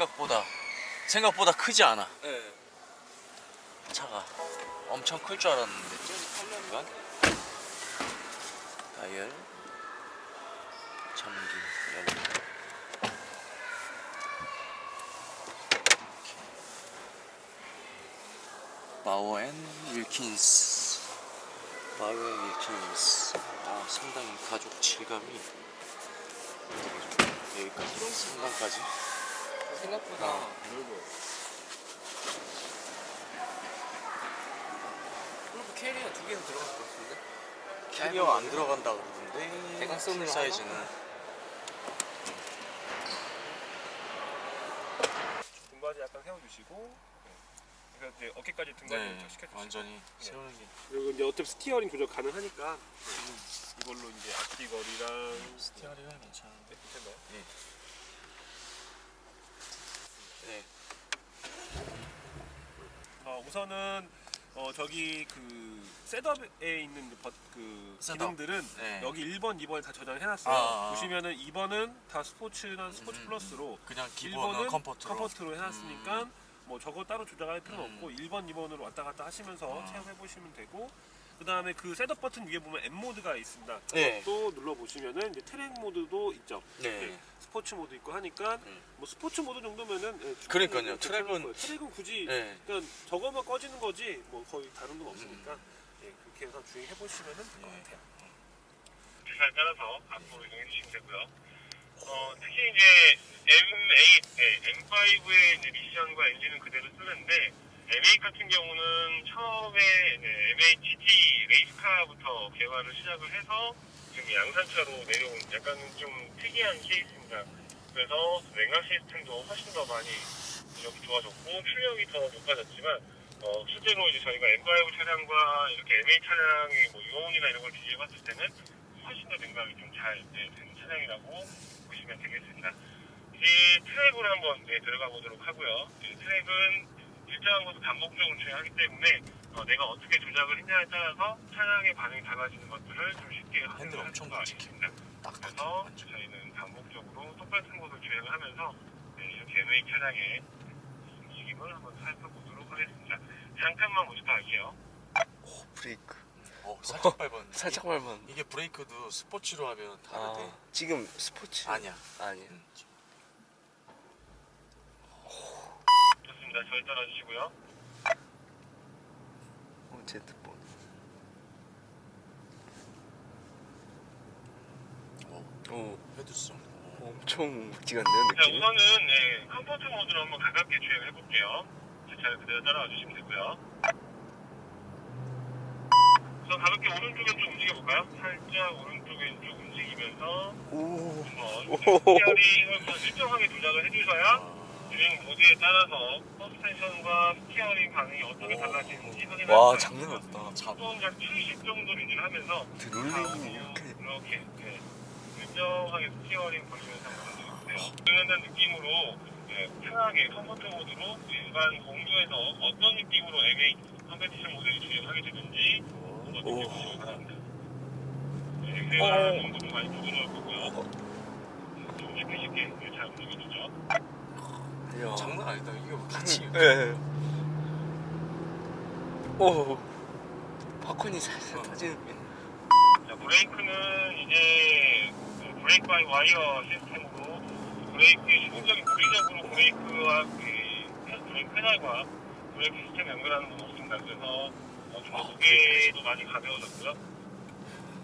생각보다 생각보다 크지 않아. 네. 차가 엄청 클 줄 알았는데. 이건 다이얼 잠김 열림 Bowers and Wilkins. Bowers and Wilkins. 아 상당히 가죽 질감이 여기까지. 상단까지 생각보다 아. 넓어요. 그리고 캐리어 두 개는 들어갈 것 같은데? 캐리어 안 들어간다 그러던데 대각선으로 사이즈는 등받이 약간 세워주시고 네. 이제 어깨까지 등받이 네 시켜주시고 완전히 세우는 게 그리고 이제 어차피 steering 조절 가능하니까 네. 이걸로 이제 앞뒤거리랑 steering은 괜찮은데 네, 괜찮나요? 네 어, 우선은 어, 저기 그 setup에 있는 버, 그 setup. 기능들은 네. 여기 1번, 2번에 다 저장을 해놨어요. 아, 아. 보시면은 2번은 다 스포츠나 스포츠 음, 플러스로 그냥 기본은 1번은 comfort로 comfort로 해놨으니까 뭐 저거 따로 조작할 필요는 음. 없고 1번, 2번으로 왔다 갔다 하시면서 아. 체험해 보시면 되고 그 다음에 그 setup 버튼 위에 보면 M 모드가 있습니다. 네. 또 눌러 보시면은 이제 트랙 모드도 있죠. 네. 스포츠 모드 있고 하니까 음. 뭐 스포츠 모드 정도면은 예, 그러니까요. 트랙은-. 트랙은 굳이 네. 그러니까 저거만 꺼지는 거지 뭐 거의 다른 건 없으니까 예, 그렇게 해서 주행해 보시면은 될것 예. 같아요. 기사에 따라서 앞으로 이동해 주시면 되고요. 어, 특히 이제 M8, 네, M5의 이제 미션과 엔진은 그대로 쓰는데 M8 같은 경우는 처음에 네, M8 GT race car부터 개발을 시작을 해서 지금 양산차로 내려온 약간 좀 특이한 케이스입니다. 그래서 냉각 시스템도 훨씬 더 많이 이렇게 좋아졌고 출력이 더 높아졌지만 어, 실제로 이제 저희가 M5 차량과 이렇게 M8 차량의 뭐 요원이나 이런 걸 비교해봤을 때는 훨씬 더 냉각이 좀잘 네, 되는 차량이라고 보시면 되겠습니다. 이제 트랙으로 한번 네, 들어가 보도록 하고요. 이 트랙은 일정한 곳을 반복적으로 주행하기 때문에 어, 내가 어떻게 조작을 했냐에 따라서 차량의 반응이 달라지는 것들을 좀 쉽게 핸들 확인할 엄청. 딱딱 그래서 완전. 저희는 반복적으로 똑같은 곳을 주행을 하면서 네, 이렇게 MA 차량의 움직임을 한번 살펴보도록 하겠습니다. 잠깐만 모집할게요. 오, 브레이크. 어, 살짝 밟았는데 살짝 밟은. 이게 브레이크도 스포츠로 하면 다르대 아, 지금 스포츠. 아니야 아니에요. 음. 좋습니다. 저희 따라주시고요. 어, 제트폰. 오, 오, 헤드성 오. 엄청 묵직한데요, 자, 느낌이? 우선은 네, comfort 모드로 한번 가볍게 주행해 볼게요. 제 차를 그대로 따라와 주시면 되고요. 우선 가볍게 오른쪽 왼쪽 움직여 볼까요? 살짝 오른쪽 왼쪽 움직이면서 오, 한번. steering을 일정하게 조작을 해주셔야 아, 주행 모드에 따라서 서스펜션과 steering 반응이 어떻게 달라지는지 확인할 와, 장난. 없다. 속도는 약70 정도 유지를 하면서 롤링이 이렇게. 이렇게 네, 일정하게 steering 보시면서 보세요. 주행한다는 느낌으로 네, 편하게 comfort 모드로 일반 공도에서 어떤 느낌으로 M8 Competition 모델을 주행하게 되는지 한번 오. 느껴보시기 바랍니다. 네, 정도 좀 많이 부드러울 거고요. 좀 쉽게 쉽게 네, 잘 움직여주죠. 이야. 장난 아니다 이거 같이 예. 예. 오, 팝콘이 살살 어. 터지는 게. 자, 브레이크는 이제 그 brake by wire 시스템으로 브레이크의 기본적인 물리적으로 브레이크와 그 페- 브레이크 페달과 브레이크 시스템 연결하는 건 없습니다. 그래서 어, 좀더 무게도 많이 가벼워졌고요.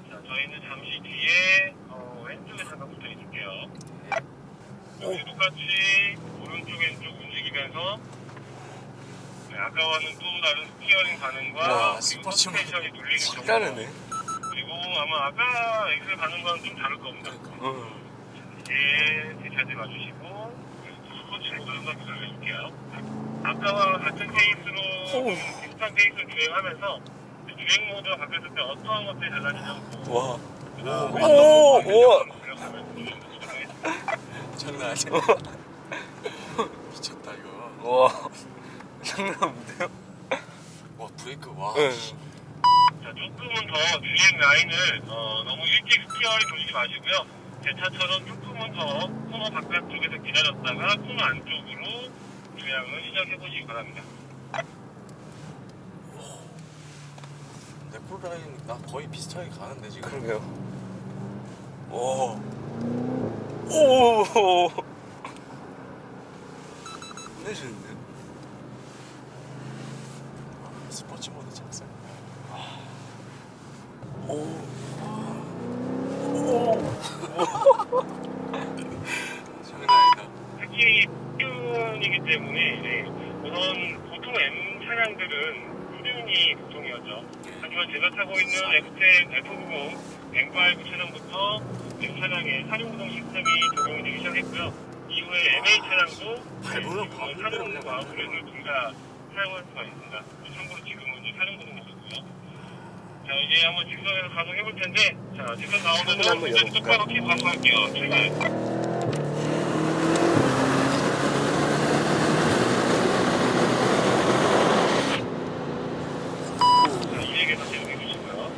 자, 저희는 잠시 뒤에 어, 왼쪽에 잠깐 붙어 있을게요. 똑같이 오른쪽 왼쪽 움직이면서 네, 아까와는 또 다른 steering 반응과 야, 그리고 스포츠 서스펜션이 눌리는 정도. 그리고 아마 아까 엑셀 반응과는 좀 다를 겁니다. 그러니까 어. 이제 뒤차지 와주시고 스포츠 모드 한번 들려줄게요. 아까와 같은 페이스로 오. 비슷한 페이스를 주행하면서 주행 모드가 바뀌었을 때 어떠한 것들이 달라지냐고 와. 그다음에 오, 장난 아니야 미쳤다 이거 와. 장난 없는데요? 와 브레이크 와 예. 자, 조금은 더 주행 라인을 어, 너무 일찍 steering 돌리지 마시고요. 제 차처럼 조금은 더 코너 바깥쪽에서 기다렸다가 코너 안쪽으로 주행을 시작해 보시기 바랍니다. 내 콜라인 나 거의 비슷하게 가는데 지금. 그러게요. 오. 오. 끝내주는데. 아, 스포츠 모드 작성. 오. 장난 아니다. 특히 퓨이기 때문에 네, 우선 보통 M 차량들은 꾸준히 보통이었죠. 하지만 제가 타고 있는 F10, F90, M5 차량부터 M 차량에 사륜구동 시스템이 적용이 되기 시작했고요. 이후에 MA 차량도 사륜과 브레이크를 둘다 사용할 수가 있습니다. 참고로 지금은 이제 사륜구동이 있고요. 자 이제 한번 직선에서 가동해 볼 텐데 자 직선 나오면은 이제? 똑바로 키 반복할게요. 출발. 자, 이에게서 제동해 주시고요.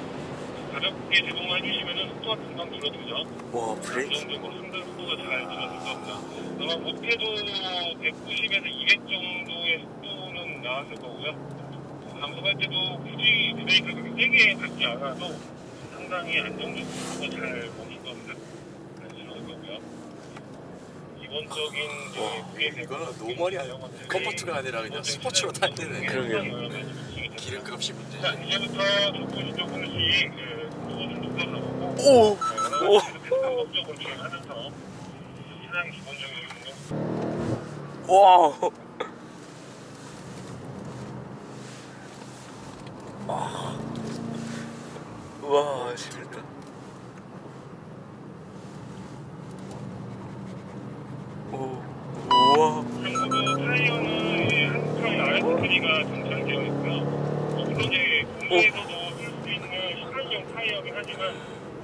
가볍게 제동만 해주시면은 속도가 금방 줄어들죠. 와 이 브레이크. 정도고 상당 속도가 잘 줄어들 겁니다. 아마 못해도 190에서 200 정도의 속도는 나왔을 거고요. 감속할 때도 굳이 브레이크를 그렇게 세게 밟지 않아도 상당히 안정적으로 잘 멈출 겁니다. 잘 줄어들 거고요. 기본적인 이제 이거는 normal이 comfort가 아니라 그냥 스포츠로 탈 때는 그러게요. 기름값이 문제지. 자, 이제부터 조금씩 조금씩 그 속도를 좀 높여가고 오. 오. 이렇게 반복적으로 주행하면서 차량 기본적인 운동 와. 와 재밌다. 오. 우와. 참고로 타이어는 한국타이 RS3가 장착되어 있고요. 어, 물론 이제 국내에서도 쓸 수 있는 18년 타이어긴 하지만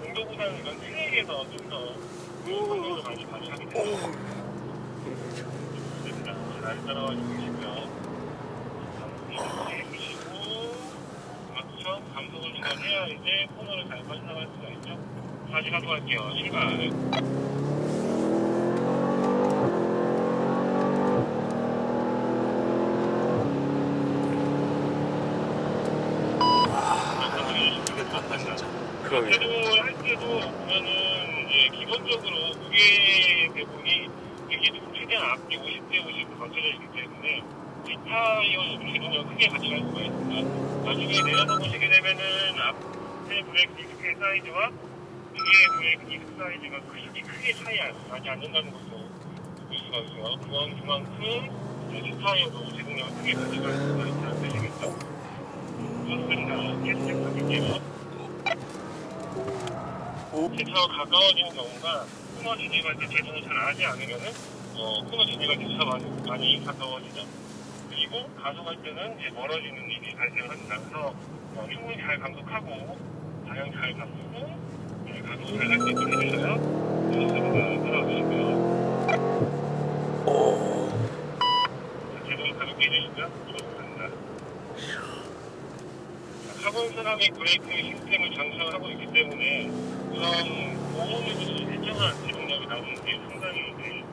공도보다는 이건 트랙에서 좀더 성능을 많이 발휘하게 됩니다. 따라와 주시고요. 감속을 해주시고 맞죠? 감속을 중간 해야 이제 코너를 잘 빠져나갈 수가 있죠. 다시 가도할게요. 출발. 이게 간다 진짜. 그러게. 제동을 할 때도 보면은 이제 기본적으로 무게 배분이 이게 최대한 앞뒤 50대 50로 맞춰져 있기 때문에 뒷타이어 제동을 크게 할 수가 있습니다. 나중에 내려서 보시게 되면은 앞 에 브레이크 디스크의 사이즈와 뒤에 브레이크 디스크 사이즈가 크게, 크게 차이 나지 않는다는 것을 볼 수가 있어요. 그건 그만큼 뒷타이어도 제동력을 크게 가져갈 수가 있다는 뜻이겠죠. 좋습니다. 계속 가볼게요. 대차가 가까워지는 경우가 코너 진입할 때 제동을 잘 하지 않으면은 어, 코너 진입할 때 차가 많이, 많이 가까워지죠. 그리고 가속할 때는 이제 멀어지는 일이 발생합니다. 그래서 어, 충분히 잘 감속하고 방향 잘 바꾸고 네, 가속을 잘할 수 있도록 해주셔요. 좋습니다. 따라오시고요. 오. 제동을 가볍게 해주시고요. 좋습니다. 카본 세라믹 브레이크 시스템을 장착을 하고 있기 때문에 우선 보온이 일정한 제동력이 나오는 게 상당히 이제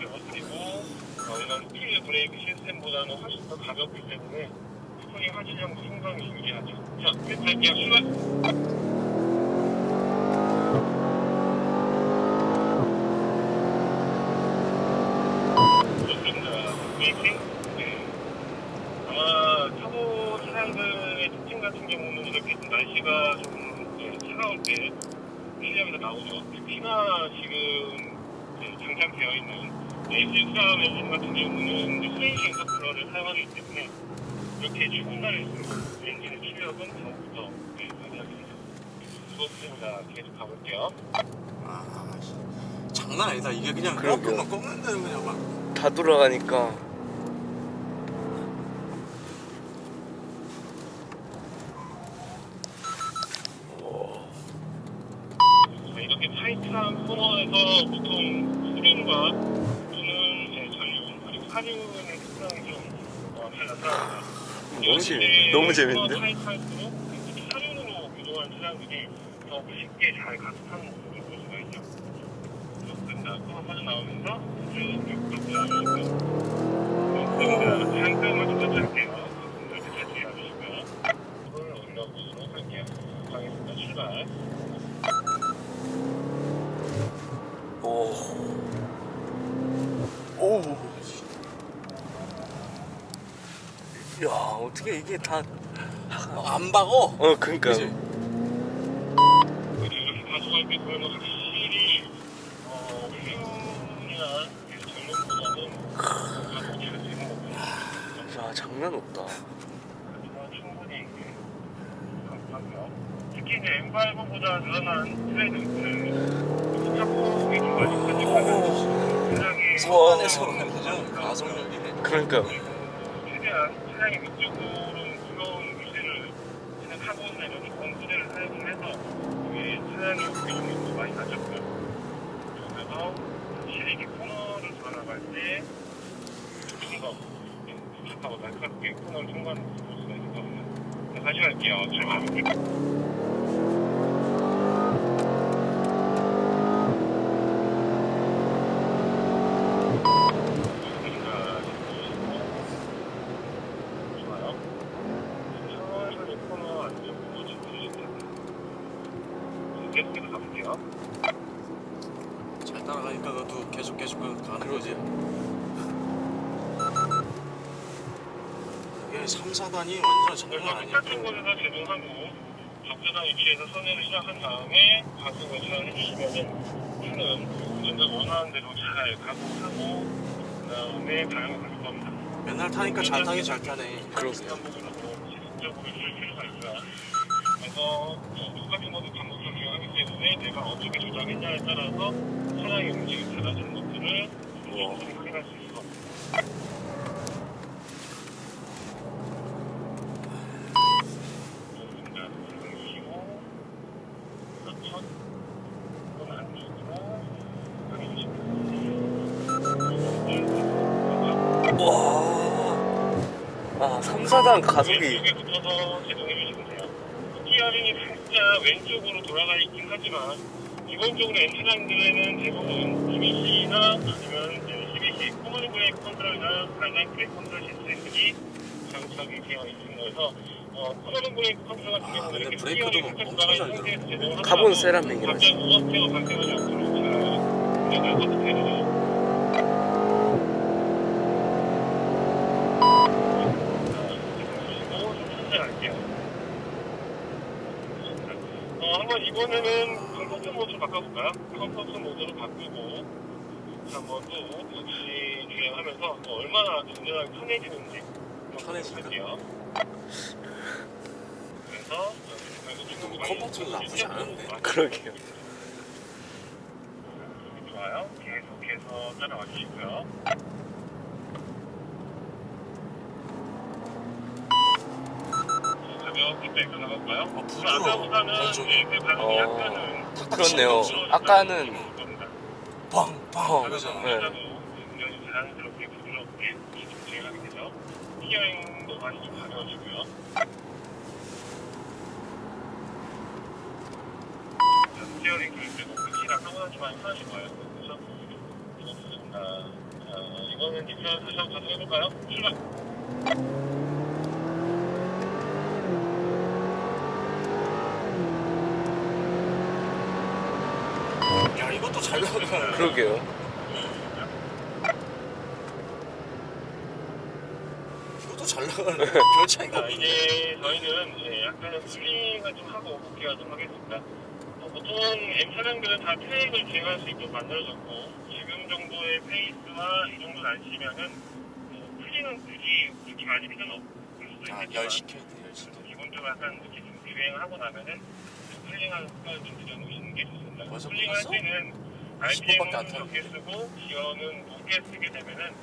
좋고요. 그리고 어, 이런 스틸 브레이크 시스템보다는 훨씬 더 가볍기 때문에 스프링 하질량도 상당히 유리하죠. 자. 네. 이렇게 좀 날씨가 좀 네, 차가울 때 실력에서 나오죠. 특히나 지금 네, 장착되어 있는 S63 엔진 같은 경우는 이제 프레시 인터쿨러를 사용하기 때문에 이렇게 추운 날일수록 엔진의 출력은 더욱더 네, 되죠. 좋습니다. 계속 가볼게요. 아, 씨. 장난 아니다. 이게 그냥. 꺾으면 꺾는 대로 그냥 막. 다 돌아가니까. 자, 이렇게 타이트한 코너에서 보통 수륜과 또는 이제 전륜 그리고 사륜의 특성이 좀 어, 잘 나타납니다. 너무 재밌. 너무 재밌는데. 타이트할수록 특히 사륜으로 유도한 차량들이 더 쉽게 잘 가속하는 모습을 볼 수가 있죠. 자, 코너 빠져나오면서 쭉 육도로 잠깐만 좀 터치할게요. 이렇게 터치 해주시고요. 이걸 올려보도록 할게요. 가겠습니다. 출발. 오. 오. 야 어떻게 이게 다. 어, 안 박어 어 그러니까. 보면 확실히 어. 야 장난 없다. 특히 이제 M5보다 늘어난 트레이드는 편집하는 굉장히 완전 가속력이 그러니까. 최대한 차량의 위쪽으로 날카롭게 코너를 통과하는 볼 수가 있거든요. 자, 다시 갈게요. 출발. 좋아요. 천천히 코너 안쪽으로 집중해주세요. 계속해서 가볼게요. 잘 따라가니까 너도 계속 계속 가는 거지 이게 3, 4단이 완전 장난 아니야 똑같은 곳에서 제동하고 적절한 위치에서 선회를 시작한 다음에 가속을 시작해주시면은 차는 운전자 원하는 대로 잘 가속하고 그 다음에 방향을 바꿀 겁니다. 맨날 타니까 잘 타긴 잘 타네 필요가 있고요. 그래서 어, 똑같은 것을 반복적으로 이용하기 때문에 내가 어떻게 조작했냐에 따라서 차량의 움직임이 달라지는 것들을 확인할 수 있을 겁니다. 그리고 첫 이건 안쪽으로 그리고 와. 아 3, 4단 가속이. 왼쪽에 붙어서 제동해 주시면 돼요. 티어링이 살짝 왼쪽으로 돌아가 있긴 하지만 기본적으로 엔진장들에는 대부분 EBC나 아니면 CBC 코먼 브레이크 컨트롤이나 발라인 브레이크 컨트롤 시스템들이 장착이 되어 있습니다. 그래서 어, 코먼 브레이크 컨트롤 같은 경우는 근데 이렇게 브레이크도 티어링이 살짝 엄청 돌아가 잘 있는 상태에서 제동을 하더라도 카본 세라믹이라서. 갑자기 우업태가 발생하지 않도록 잘 운영을 하도록 해주죠. 어, 이번에는 comfort 모드로 바꿔볼까요? comfort 모드로 바꾸고 한번 또 역시 주행하면서 또 얼마나 운전하기 편해지는지? 볼게요. 그래서 comfort도 나쁘지 않은데. 그러게요. 좋아요. 계속해서 따라와 주시고요. 빼고 나갈까요? 아, 부드러워. 아까보다는. 이제 그 반응이 어. 약간은 그렇네요. 아까는 빵빵 어, 하면서 네. 굉장히 자연스럽게 부드럽게 진행하게 되죠. 티어링도 많이 좀 가벼워지고요. 자, 티어링 교육 때도 끝이랑 하고나지만 편하실 거예요. 그래서 좋습니다. 자, 이거는 디플 다시 한번 가서 해볼까요? 출발! 잘 나가 그러게요. 이것도 잘 나가네 별 차이가 자, 없네 이제 저희는 이제 약간의 스윙을 좀 하고 복귀가 좀 하겠습니다. 어, 보통 M 차량들은 다 트랙을 주행할 수 있도록 만들어졌고 지금 정도의 페이스와 이 정도 날씨면은 어, 풀리는 굳이 그렇게 많이 필요는 없을 수도 아 있겠지만 열 식혀야 돼 열 식혀 기본적으로 약간 이렇게 좀 주행을 하고 나면은 cooling하는 습관을 좀 들여놓으시는 게 좋습니다. cooling할? 때는 10분밖에 안 타는데. 적게 쓰고 기어는 높게 쓰게 되면은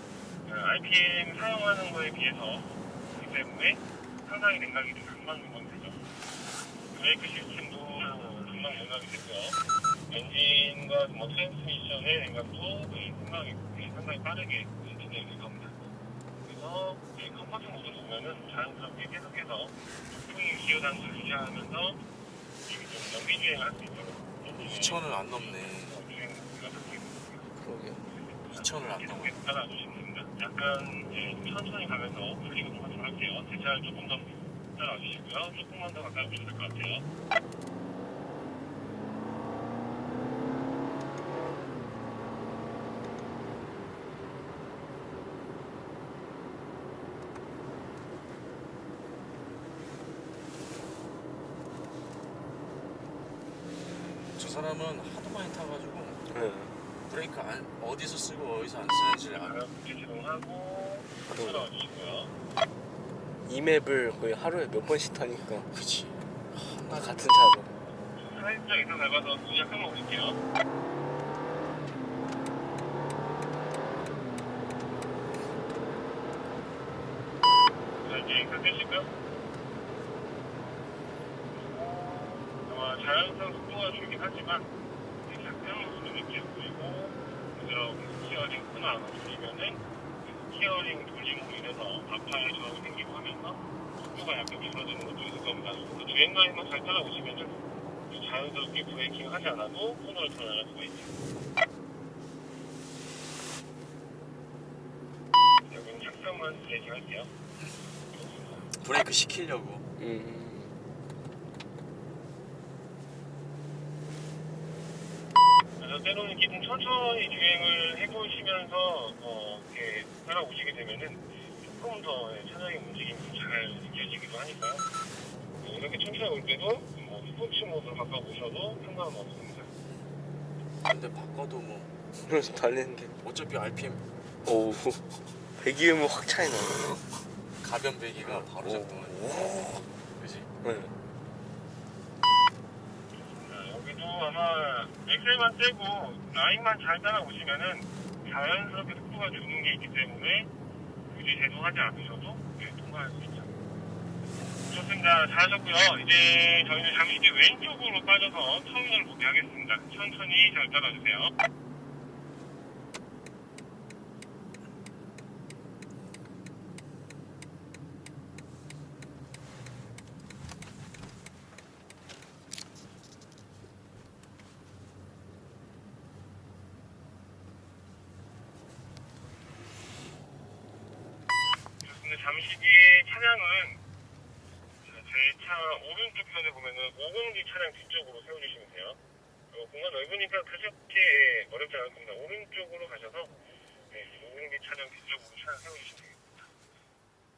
그 RPM 사용하는 거에 비해서 그렇기 때문에 상당히 냉각이 좀안 맞는 건 되죠. 브레이크 시스템도 금방 냉각이 되고요. 엔진과 뭐 트랜스미션의 냉각도 네, 상당히, 네, 상당히 빠르게 네, 진행이 될 겁니다. 그래서 이 comfort 모드를 보면은 자연스럽게 계속해서 높은 기어 단수를 유지하면서 이게 좀 연비 주행을 할수 있도록 엔진의 2천을 안 넘네 주행 모드가 바뀌고 있고요. 그러게요. 2천을 안 넘어. 계속 따라주시면 됩니다. 약간 예, 좀 천천히 가면서 브리핑 좀 하도록 할게요. 제 차를 조금 더 따라와 주시고요. 조금만 더 가까이 오시면 될것 같아요. 저 사람은 하도 많이 타가지고 어디서 쓰고 어디서 안 쓰는지를 알아. 주시고요. 이 맵을 거의 하루에 몇 번씩 타니까 그치. 한나 같은 차로. 살짝 이상 밟아서 약간만 오실게요. 자, 이제 앵글 떼시고요. 아마 자연스러운 속도가 줄긴 하지만 약간 수도 있게 보이고 그대로 스티어링 코너 안 없으시면은 스티어링 돌림으로 인해서 앞팔 저항이 생기고 하면서 속도가 약간 줄어드는 것도 있을 겁니다. 그래서 주행 라인만 잘 따라오시면은 자연스럽게 브레이킹 하지 않아도 코너를 전환할 수가 있죠. 여기는 작성만 브레이킹 할게요. 브레이크 시키려고. 음. 그래서 때로는 좀 천천히 주행을 해보시면서 어, 이렇게 따라오시게 되면은 조금 더 예, 차량의 움직임이 좀잘 느껴지기도 하니까요. 네, 이렇게 천천히 올 때도 뭐 스포츠 모드로 바꿔보셔도 상관은 없습니다. 근데 바꿔도 뭐 그래서 달리는데 어차피 RPM 오 배기음은 확 차이 나요. 가변 배기가 바로 작동하네. 그지? 네. 자, 여기도 아마 엑셀만 떼고 라인만 잘 따라오시면은 자연스럽게 속도가 주는 게 있기 때문에 굳이 제동하지 않으셔도 네, 통과할 수 있죠. 좋습니다. 잘하셨고요. 이제 저희는 잠시 뒤 왼쪽으로 빠져서 터미널 복귀하겠습니다. 천천히 잘 따라주세요. 잠시 뒤에 차량은 제 차 오른쪽 편에 보면은 50D 차량 뒤쪽으로 세워주시면 돼요. 어, 공간 넓으니까 그저께 예, 어렵지 않을 겁니다. 오른쪽으로 가셔서 예, 네, 50D 차량 뒤쪽으로 차량 세워주시면 되겠습니다.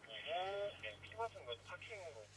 그리고 네, 피버튼 뭐 파킹으로